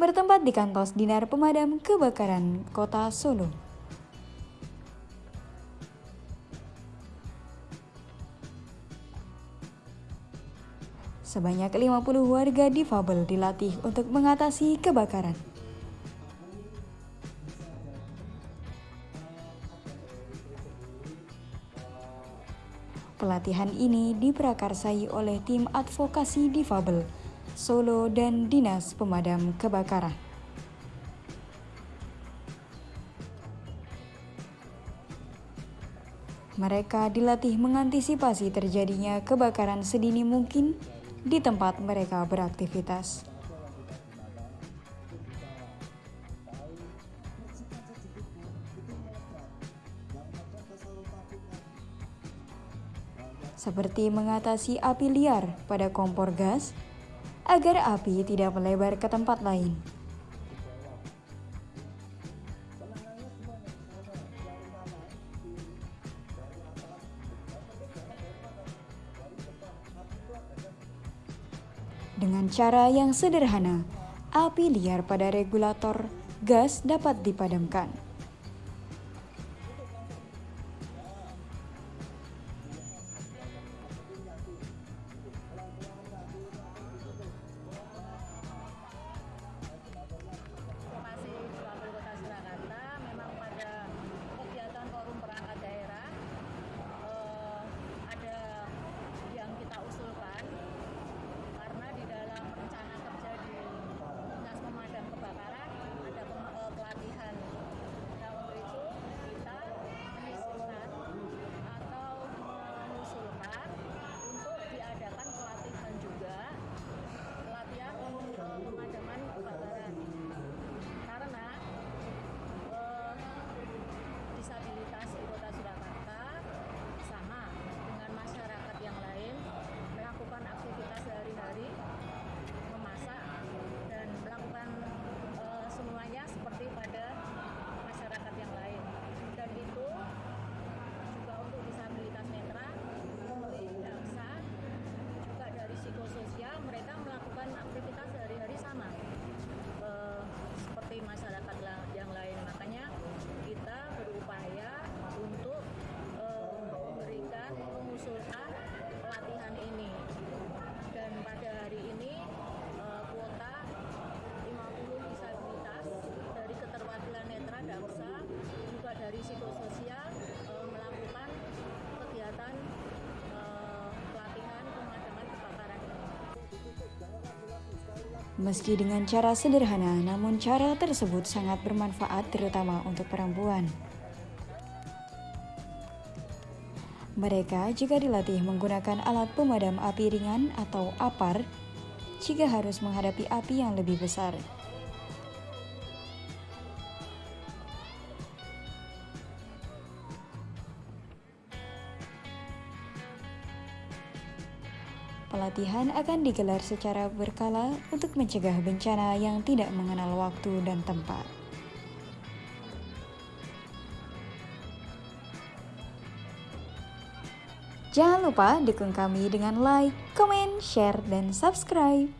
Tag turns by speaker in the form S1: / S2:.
S1: bertempat di kantor Dinar Pemadam Kebakaran Kota Solo. Sebanyak 50 warga difabel dilatih untuk mengatasi kebakaran. Pelatihan ini diprakarsai oleh tim advokasi difabel Solo dan Dinas Pemadam Kebakaran. Mereka dilatih mengantisipasi terjadinya kebakaran sedini mungkin di tempat mereka beraktivitas. seperti mengatasi api liar pada kompor gas agar api tidak melebar ke tempat lain. Dengan cara yang sederhana, api liar pada regulator gas dapat dipadamkan. Meski dengan cara sederhana, namun cara tersebut sangat bermanfaat terutama untuk perempuan. Mereka juga dilatih menggunakan alat pemadam api ringan atau APAR jika harus menghadapi api yang lebih besar. Pelatihan akan digelar secara berkala untuk mencegah bencana yang tidak mengenal waktu dan tempat. Jangan lupa dukung kami dengan like, comment, share, dan subscribe.